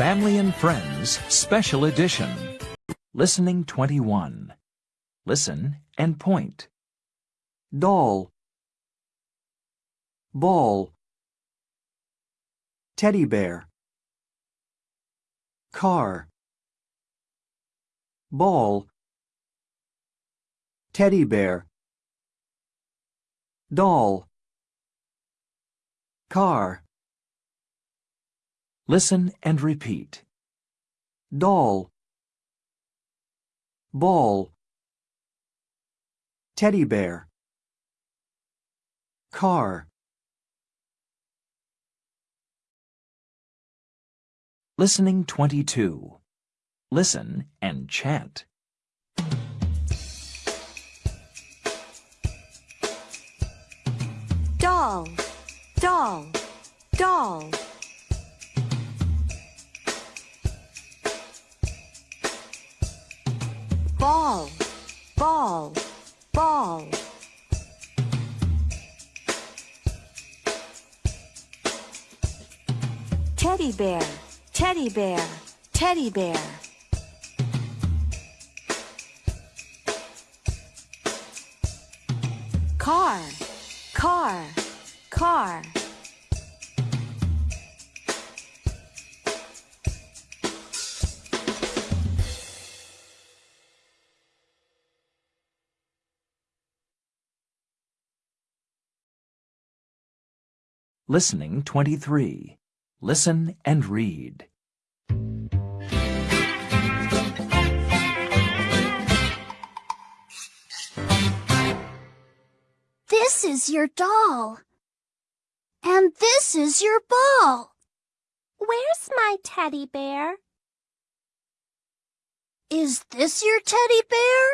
Family and Friends Special Edition. Listening 21. Listen and point. doll. Ball. Teddy bear. Car. Ball. Teddy bear. Doll. Car Listen and repeat. doll ball teddy bear car Listening 22. Listen and chant. doll, doll, doll. Teddy bear, teddy bear, teddy bear. Car, car, car. Listening 23. Listen and read. This is your doll. And this is your ball. Where's my teddy bear? Is this your teddy bear?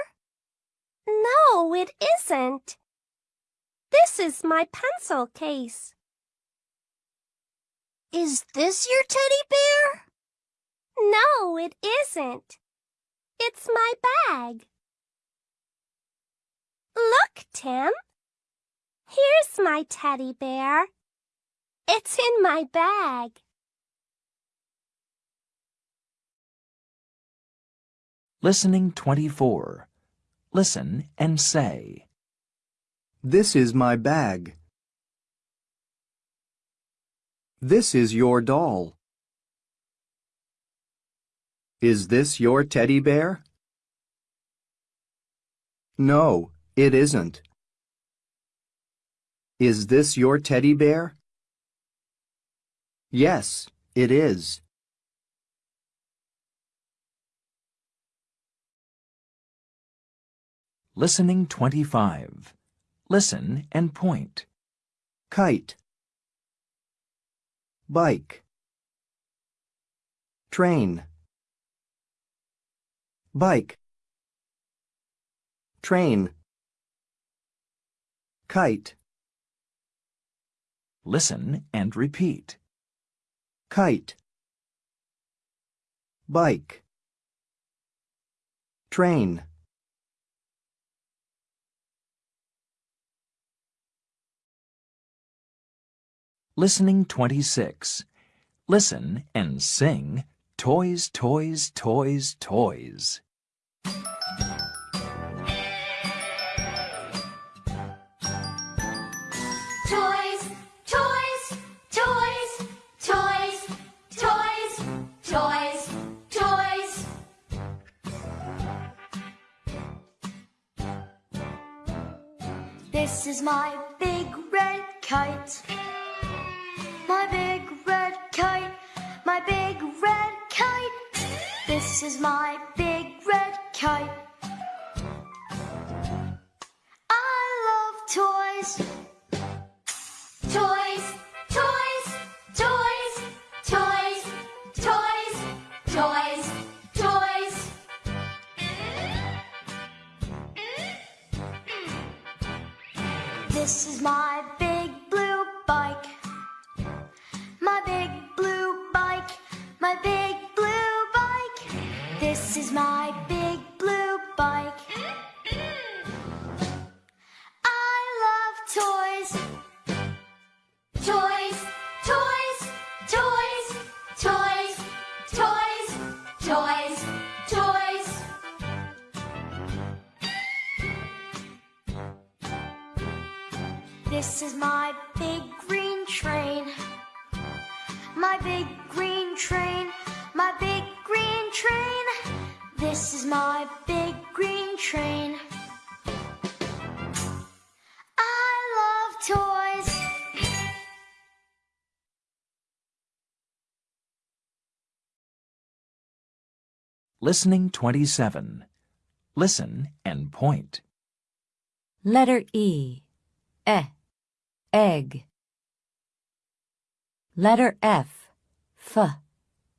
No, it isn't. This is my pencil case. Is this your teddy bear? No, it isn't. It's my bag. Look, Tim. Here's my teddy bear. It's in my bag. Listening 24. Listen and say. This is my bag. This is your doll. Is this your teddy bear? No, it isn't. Is this your teddy bear? Yes, it is. Listening 25. Listen and point. Kite Bike. Train. Bike. Train. Kite. Listen and repeat. Kite. Bike. Train Listening 26. Listen and sing Toys, Toys, Toys, Toys. Toys, toys, toys, toys, toys, toys, toys. This is my big red kite. This is my big red kite. I love toys. Toys, toys, toys, toys, toys, toys, toys. This is my Listening 27. Listen and point. Letter E. E. Egg. Letter F. F.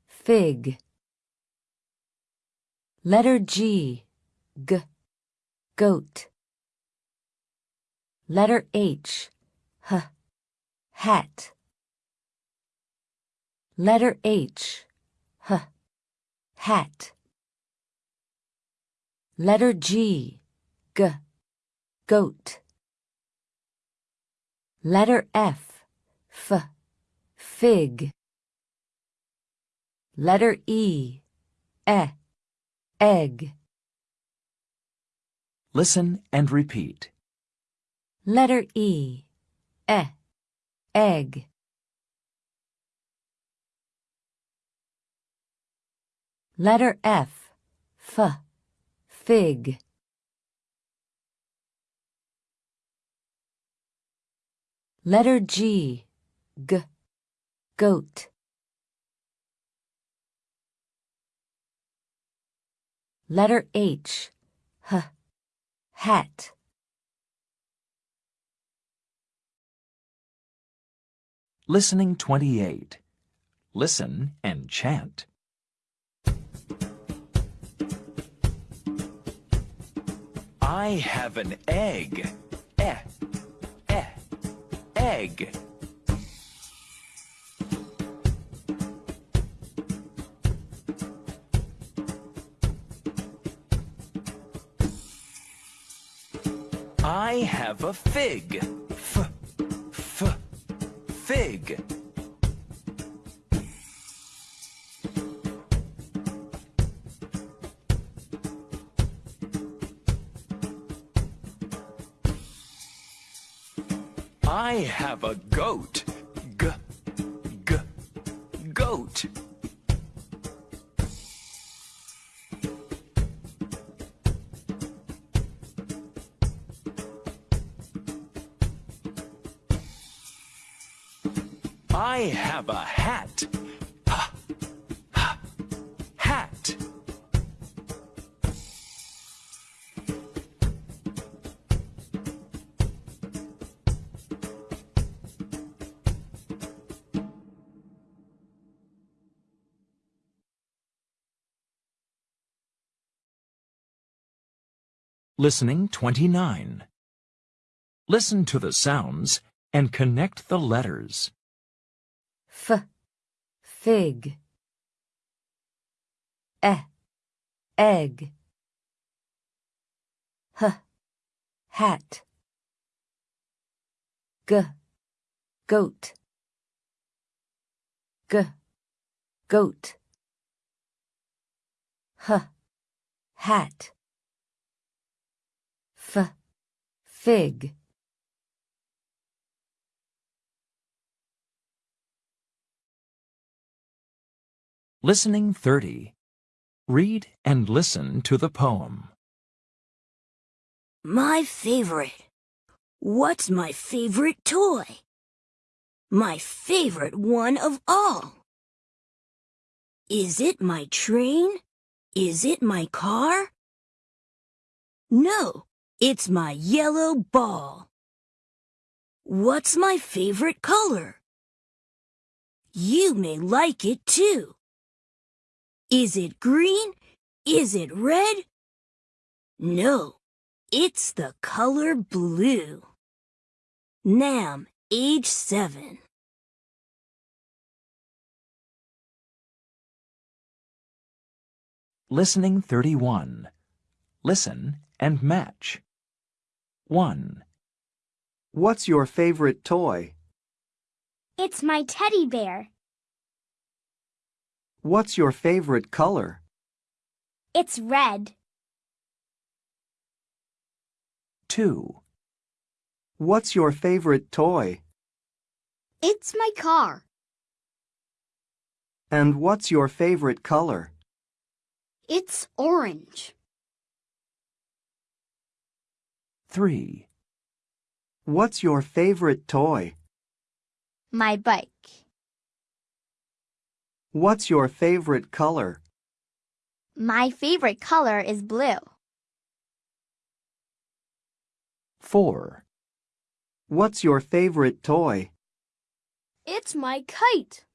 Fig. Letter G. G. Goat. Letter H. H. Hat. Letter H. H. Hat. Letter G. G. Goat. Letter F. F. Fig. Letter E. E. Egg. Listen and repeat. Letter E. E. Egg. Letter F. F. Fig. Letter G. G. Goat. Letter H. H. Hat. Listening 28. Listen and chant. I have an egg. Eh, eh, egg. I have a fig. F, f, fig. I have a goat. G, g, goat. I have a hat. Listening 29. Listen to the sounds and connect the letters. F. Fig. E. Egg. H. Hat. G. Goat. G. Goat. H. Hat. F. Fig. Listening 30. Read and listen to the poem. My favorite. What's my favorite toy? My favorite one of all. Is it my train? Is it my car? No, it's my yellow ball. What's my favorite color? You may like it too. Is it green? Is it red? No, it's the color blue. Nam, age seven. Listening 31. Listen and match. 1, What's your favorite toy? It's my teddy bear. What's your favorite color? It's red. 2, What's your favorite toy? It's my car. And what's your favorite color? It's orange. 3. What's your favorite toy? My bike. What's your favorite color? My favorite color is blue. 4. What's your favorite toy? It's my kite.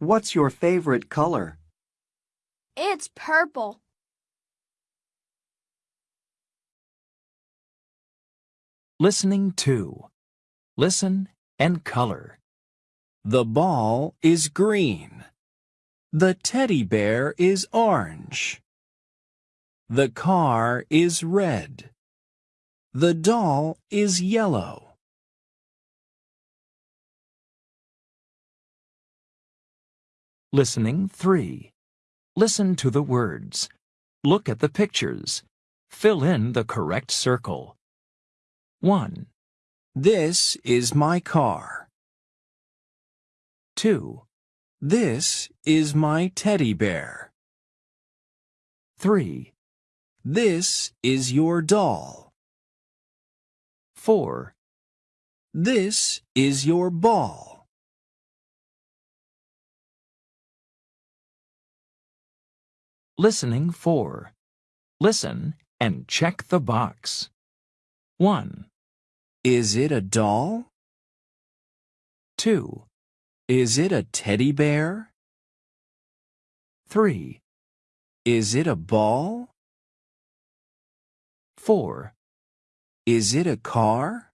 What's your favorite color? It's purple. Listening 2. Listen and color. The ball is green. The teddy bear is orange. The car is red. The doll is yellow. Listening 3. Listen to the words. Look at the pictures. Fill in the correct circle. 1, This is my car. 2, This is my teddy bear. 3, This is your doll. 4, This is your ball. Listening 4. Listen and check the box. 1, Is it a doll? 2, Is it a teddy bear? 3, Is it a ball? 4, Is it a car?